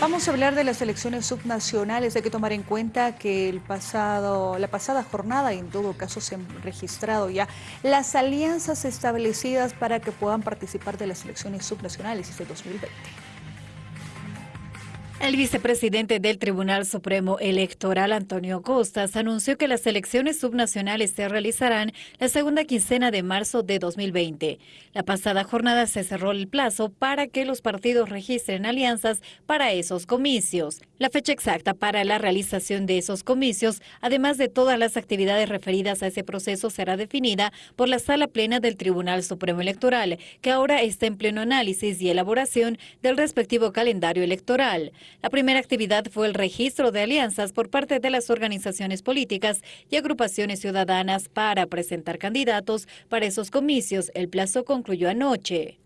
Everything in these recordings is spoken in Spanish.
Vamos a hablar de las elecciones subnacionales. Hay que tomar en cuenta que el pasado, la pasada jornada, en todo caso, se han registrado ya las alianzas establecidas para que puedan participar de las elecciones subnacionales este 2020. El vicepresidente del Tribunal Supremo Electoral, Antonio Costas, anunció que las elecciones subnacionales se realizarán la segunda quincena de marzo de 2020. La pasada jornada se cerró el plazo para que los partidos registren alianzas para esos comicios. La fecha exacta para la realización de esos comicios, además de todas las actividades referidas a ese proceso, será definida por la Sala Plena del Tribunal Supremo Electoral, que ahora está en pleno análisis y elaboración del respectivo calendario electoral. La primera actividad fue el registro de alianzas por parte de las organizaciones políticas y agrupaciones ciudadanas para presentar candidatos para esos comicios. El plazo concluyó anoche.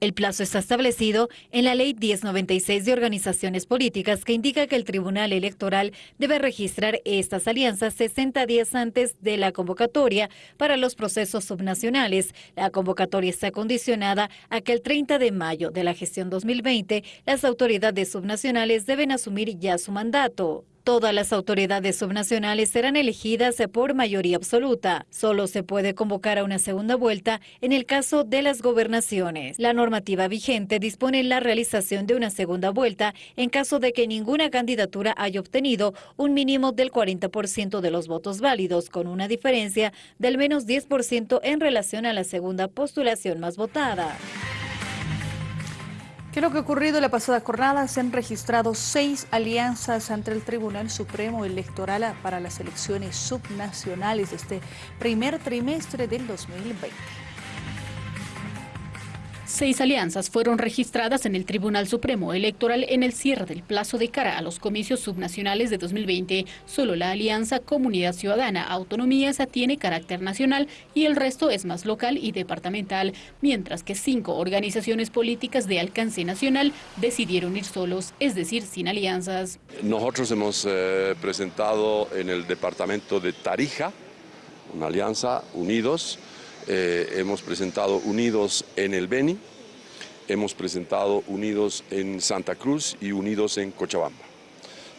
El plazo está establecido en la Ley 1096 de Organizaciones Políticas que indica que el Tribunal Electoral debe registrar estas alianzas 60 días antes de la convocatoria para los procesos subnacionales. La convocatoria está condicionada a que el 30 de mayo de la gestión 2020 las autoridades subnacionales deben asumir ya su mandato. Todas las autoridades subnacionales serán elegidas por mayoría absoluta. Solo se puede convocar a una segunda vuelta en el caso de las gobernaciones. La normativa vigente dispone la realización de una segunda vuelta en caso de que ninguna candidatura haya obtenido un mínimo del 40% de los votos válidos, con una diferencia del menos 10% en relación a la segunda postulación más votada. ¿Qué es lo que ha ocurrido la pasada jornada? Se han registrado seis alianzas ante el Tribunal Supremo Electoral para las elecciones subnacionales de este primer trimestre del 2020. Seis alianzas fueron registradas en el Tribunal Supremo Electoral en el cierre del plazo de cara a los comicios subnacionales de 2020. Solo la alianza Comunidad Ciudadana Autonomías tiene carácter nacional y el resto es más local y departamental, mientras que cinco organizaciones políticas de alcance nacional decidieron ir solos, es decir, sin alianzas. Nosotros hemos eh, presentado en el departamento de Tarija una alianza, Unidos, eh, hemos presentado Unidos en el Beni, hemos presentado Unidos en Santa Cruz y Unidos en Cochabamba.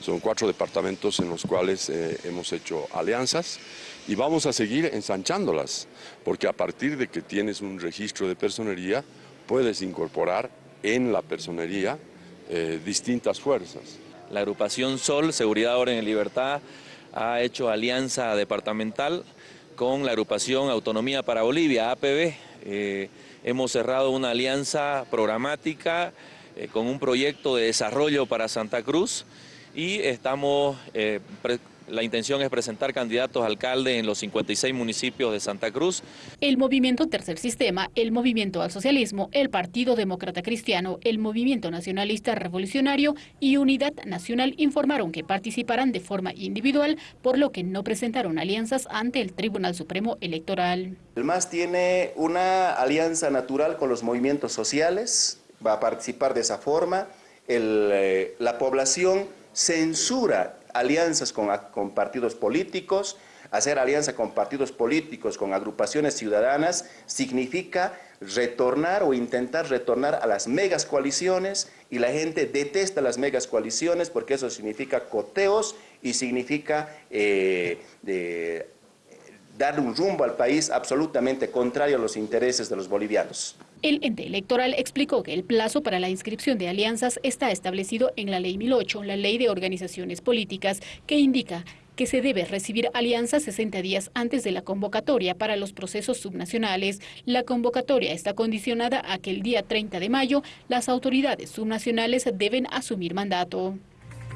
Son cuatro departamentos en los cuales eh, hemos hecho alianzas y vamos a seguir ensanchándolas, porque a partir de que tienes un registro de personería, puedes incorporar en la personería eh, distintas fuerzas. La agrupación Sol, Seguridad, Orden y Libertad, ha hecho alianza departamental con la agrupación Autonomía para Bolivia, APB. Eh, hemos cerrado una alianza programática eh, con un proyecto de desarrollo para Santa Cruz y estamos eh, la intención es presentar candidatos a alcalde en los 56 municipios de Santa Cruz. El Movimiento Tercer Sistema, el Movimiento al Socialismo, el Partido Demócrata Cristiano, el Movimiento Nacionalista Revolucionario y Unidad Nacional informaron que participarán de forma individual, por lo que no presentaron alianzas ante el Tribunal Supremo Electoral. El MAS tiene una alianza natural con los movimientos sociales, va a participar de esa forma. Eh, la población censura alianzas con, partidos políticos, hacer alianza con partidos políticos, con agrupaciones ciudadanas, significa retornar o intentar retornar a las megas coaliciones y la gente detesta las megas coaliciones porque eso significa coteos y significa eh, dar un rumbo al país absolutamente contrario a los intereses de los bolivianos. El ente electoral explicó que el plazo para la inscripción de alianzas está establecido en la Ley 1008, la Ley de Organizaciones Políticas, que indica que se debe recibir alianzas 60 días antes de la convocatoria para los procesos subnacionales. La convocatoria está condicionada a que el día 30 de mayo las autoridades subnacionales deben asumir mandato.